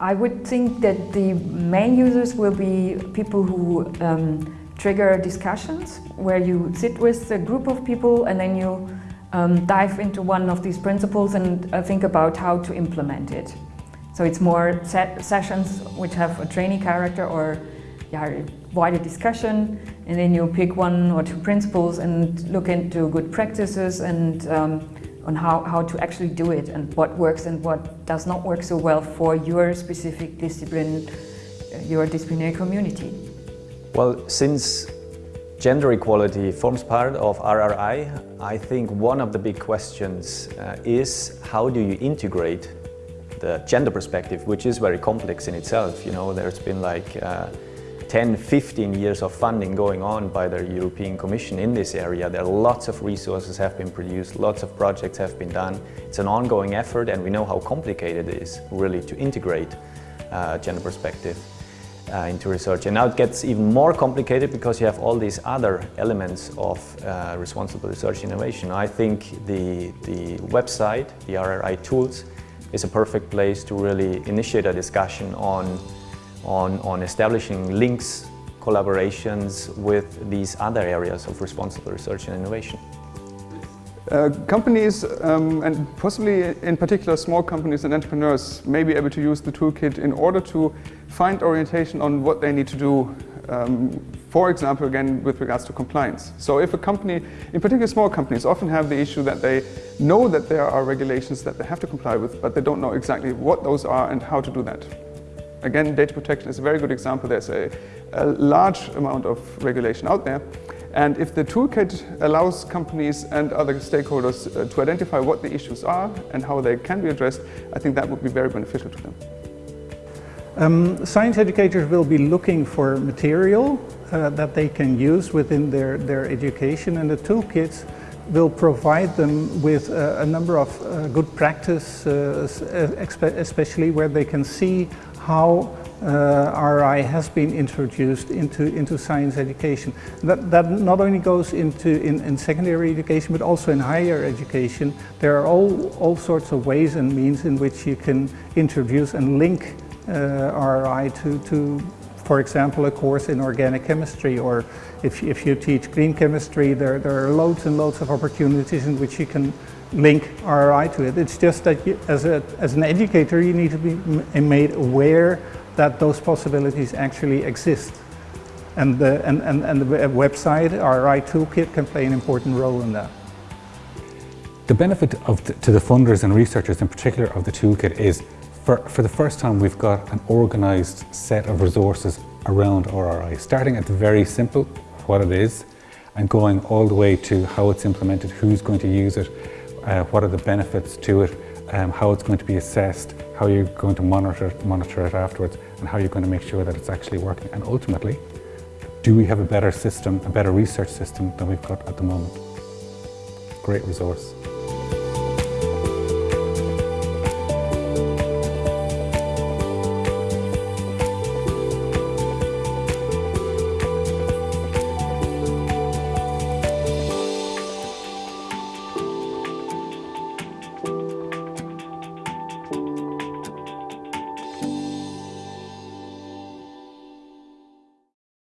I would think that the main users will be people who um, trigger discussions where you sit with a group of people and then you um, dive into one of these principles and uh, think about how to implement it. So it's more sessions which have a trainee character or yeah, wider discussion and then you pick one or two principles and look into good practices and um, on how, how to actually do it and what works and what does not work so well for your specific discipline, uh, your disciplinary community. Well, since gender equality forms part of RRI, I think one of the big questions uh, is how do you integrate the gender perspective, which is very complex in itself. You know, there's been like uh, 10, 15 years of funding going on by the European Commission in this area. There are lots of resources have been produced, lots of projects have been done. It's an ongoing effort and we know how complicated it is really to integrate uh, gender perspective uh, into research. And now it gets even more complicated because you have all these other elements of uh, responsible research innovation. I think the, the website, the RRI tools, is a perfect place to really initiate a discussion on on, on establishing links, collaborations with these other areas of responsible research and innovation. Uh, companies, um, and possibly in particular small companies and entrepreneurs, may be able to use the toolkit in order to find orientation on what they need to do, um, for example, again, with regards to compliance. So if a company, in particular small companies, often have the issue that they know that there are regulations that they have to comply with, but they don't know exactly what those are and how to do that. Again, data protection is a very good example. There's a, a large amount of regulation out there. And if the toolkit allows companies and other stakeholders uh, to identify what the issues are and how they can be addressed, I think that would be very beneficial to them. Um, science educators will be looking for material uh, that they can use within their, their education and the toolkits will provide them with a number of uh, good practice, uh, uh, especially where they can see how uh, RI has been introduced into, into science education. That, that not only goes into in, in secondary education but also in higher education. There are all, all sorts of ways and means in which you can introduce and link RI to, to, for example, a course in organic chemistry or if, if you teach green chemistry, there, there are loads and loads of opportunities in which you can link RRI to it. It's just that you, as, a, as an educator, you need to be made aware that those possibilities actually exist. And the, and, and, and the website, RRI Toolkit, can play an important role in that. The benefit of the, to the funders and researchers in particular of the toolkit is for, for the first time we've got an organised set of resources around RRI, starting at the very simple, what it is, and going all the way to how it's implemented, who's going to use it, uh, what are the benefits to it, um, how it's going to be assessed, how you're going to monitor it, monitor it afterwards, and how you're going to make sure that it's actually working. And ultimately, do we have a better system, a better research system than we've got at the moment? Great resource.